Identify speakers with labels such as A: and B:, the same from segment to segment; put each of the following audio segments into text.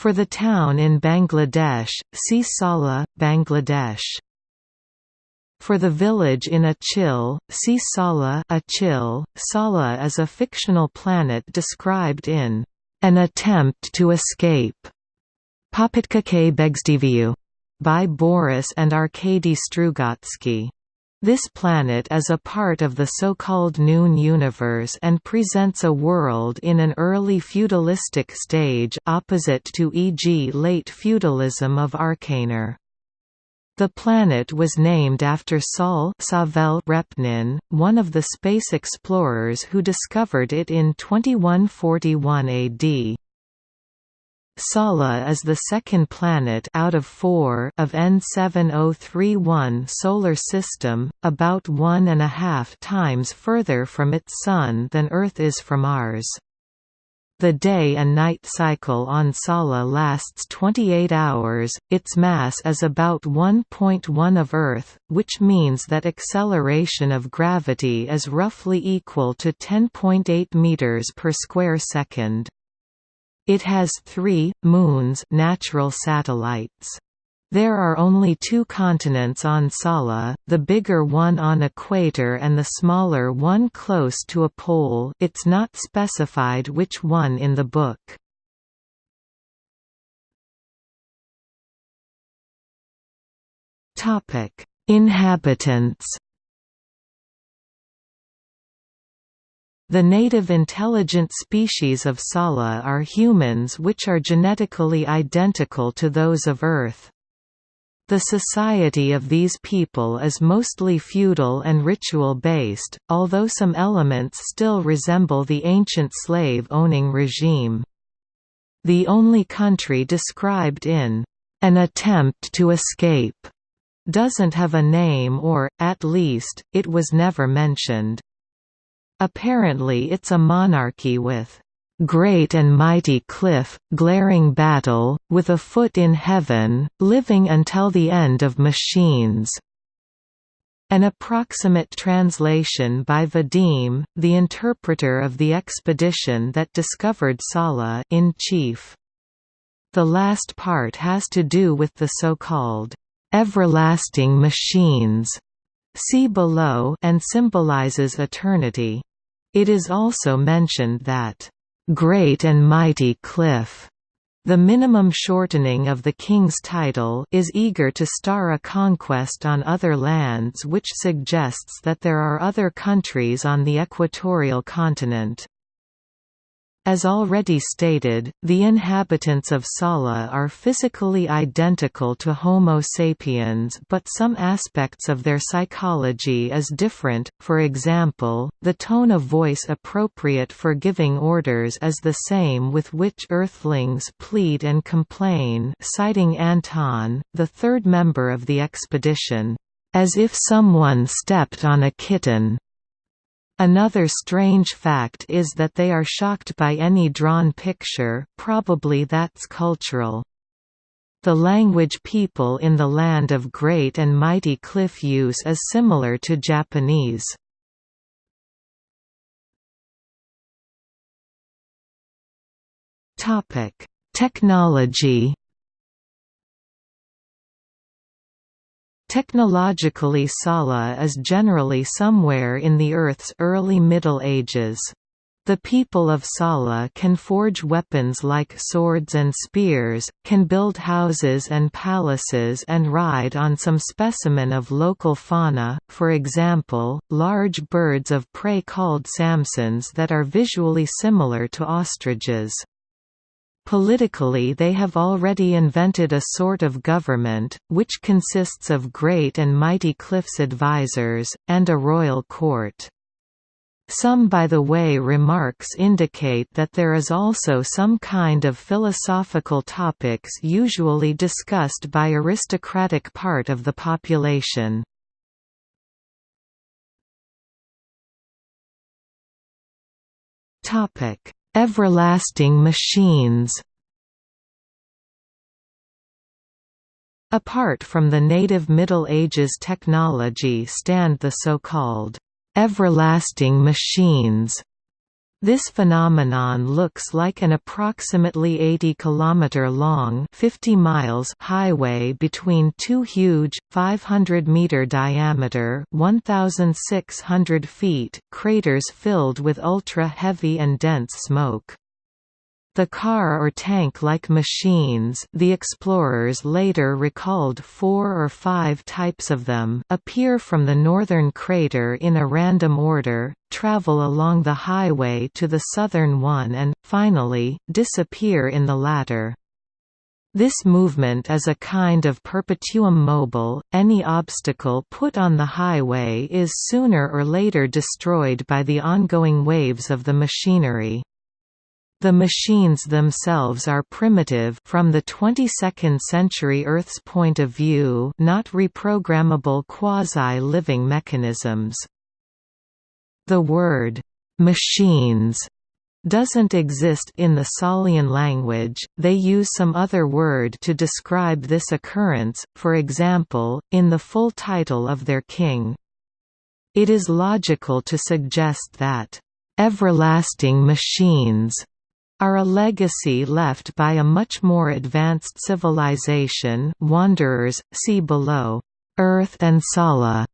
A: For the town in Bangladesh, see Sala, Bangladesh. For the village in Achil, see Sala Achil. Sala is a fictional planet described in An Attempt to Escape by Boris and Arkady Strugatsky. This planet is a part of the so-called Noon universe and presents a world in an early feudalistic stage opposite to e.g. late feudalism of Arkanar. The planet was named after Saul Savel Repnin, one of the space explorers who discovered it in 2141 AD. Sala is the second planet out of four of N7031 solar system, about one and a half times further from its Sun than Earth is from ours. The day and night cycle on Sala lasts 28 hours, its mass is about 1.1 of Earth, which means that acceleration of gravity is roughly equal to 10.8 meters per square second. It has three, moons natural satellites. There are only two continents on Sala, the bigger one on equator and the smaller one close to a pole it's not specified which one in the book. Inhabitants The native intelligent species of Sala are humans which are genetically identical to those of Earth. The society of these people is mostly feudal and ritual-based, although some elements still resemble the ancient slave-owning regime. The only country described in an attempt to escape doesn't have a name or, at least, it was never mentioned. Apparently it's a monarchy with great and mighty cliff, glaring battle, with a foot in heaven, living until the end of machines." An approximate translation by Vadim, the interpreter of the expedition that discovered Sala in chief. The last part has to do with the so-called everlasting machines see below and symbolizes eternity. It is also mentioned that great and mighty cliff. The minimum shortening of the king's title is eager to star a conquest on other lands which suggests that there are other countries on the equatorial continent. As already stated, the inhabitants of Sala are physically identical to Homo sapiens but some aspects of their psychology is different, for example, the tone of voice appropriate for giving orders is the same with which Earthlings plead and complain citing Anton, the third member of the expedition, "...as if someone stepped on a kitten." Another strange fact is that they are shocked by any drawn picture probably that's cultural. The language people in the land of great and mighty cliff use is similar to Japanese. Technology Technologically Sala is generally somewhere in the Earth's early Middle Ages. The people of Sala can forge weapons like swords and spears, can build houses and palaces and ride on some specimen of local fauna, for example, large birds of prey called samsons that are visually similar to ostriches. Politically they have already invented a sort of government, which consists of great and mighty cliffs advisors, and a royal court. Some by the way remarks indicate that there is also some kind of philosophical topics usually discussed by aristocratic part of the population. Topic Everlasting machines. Apart from the native Middle Ages technology stand the so-called «everlasting machines» This phenomenon looks like an approximately 80 km long 50 miles highway between two huge 500 meter diameter 1600 feet craters filled with ultra-heavy and dense smoke. The car or tank-like machines the explorers later recalled four or five types of them appear from the northern crater in a random order, travel along the highway to the southern one and, finally, disappear in the latter. This movement is a kind of perpetuum mobile, any obstacle put on the highway is sooner or later destroyed by the ongoing waves of the machinery. The machines themselves are primitive from the 22nd century Earth's point of view not reprogrammable quasi-living mechanisms. The word, "'machines' doesn't exist in the Salian language, they use some other word to describe this occurrence, for example, in the full title of their king. It is logical to suggest that, "'everlasting machines' are a legacy left by a much more advanced civilization wanderers, see below, Earth and Sala.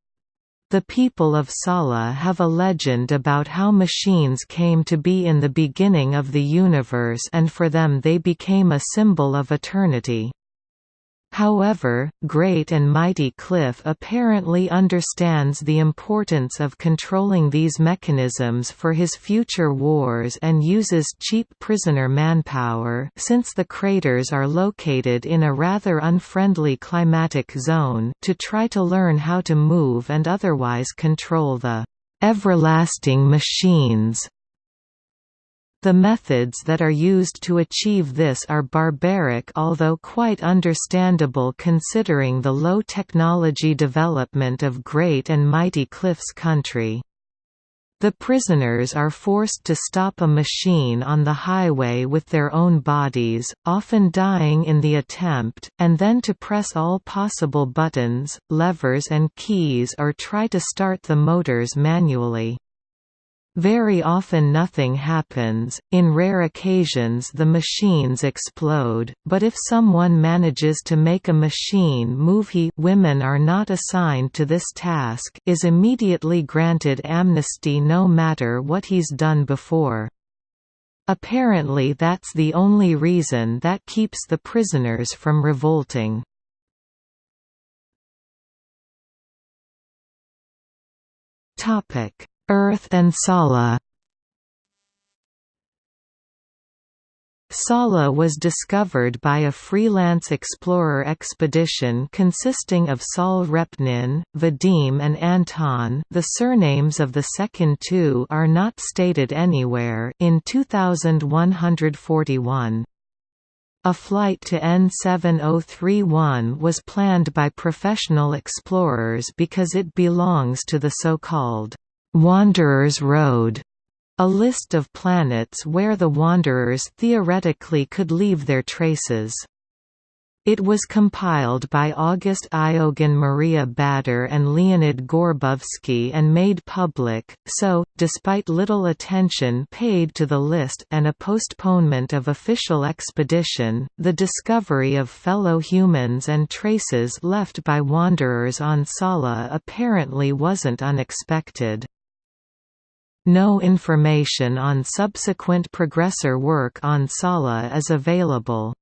A: The people of Sala have a legend about how machines came to be in the beginning of the universe and for them they became a symbol of eternity. However, Great and Mighty Cliff apparently understands the importance of controlling these mechanisms for his future wars and uses cheap prisoner manpower since the craters are located in a rather unfriendly climatic zone to try to learn how to move and otherwise control the everlasting machines the methods that are used to achieve this are barbaric although quite understandable considering the low technology development of Great and Mighty Cliff's country. The prisoners are forced to stop a machine on the highway with their own bodies, often dying in the attempt, and then to press all possible buttons, levers and keys or try to start the motors manually. Very often nothing happens, in rare occasions the machines explode, but if someone manages to make a machine move he women are not assigned to this task is immediately granted amnesty no matter what he's done before. Apparently that's the only reason that keeps the prisoners from revolting. Topic Earth and Sala Sala was discovered by a freelance explorer expedition consisting of Saul Repnin, Vadim and Anton the surnames of the second two are not stated anywhere in 2141. A flight to N7031 was planned by professional explorers because it belongs to the so-called Wanderers Road, a list of planets where the Wanderers theoretically could leave their traces. It was compiled by August Iogan Maria Bader and Leonid Gorbovsky and made public, so, despite little attention paid to the list and a postponement of official expedition, the discovery of fellow humans and traces left by wanderers on Sala apparently wasn't unexpected. No information on subsequent progressor work on Sala is available.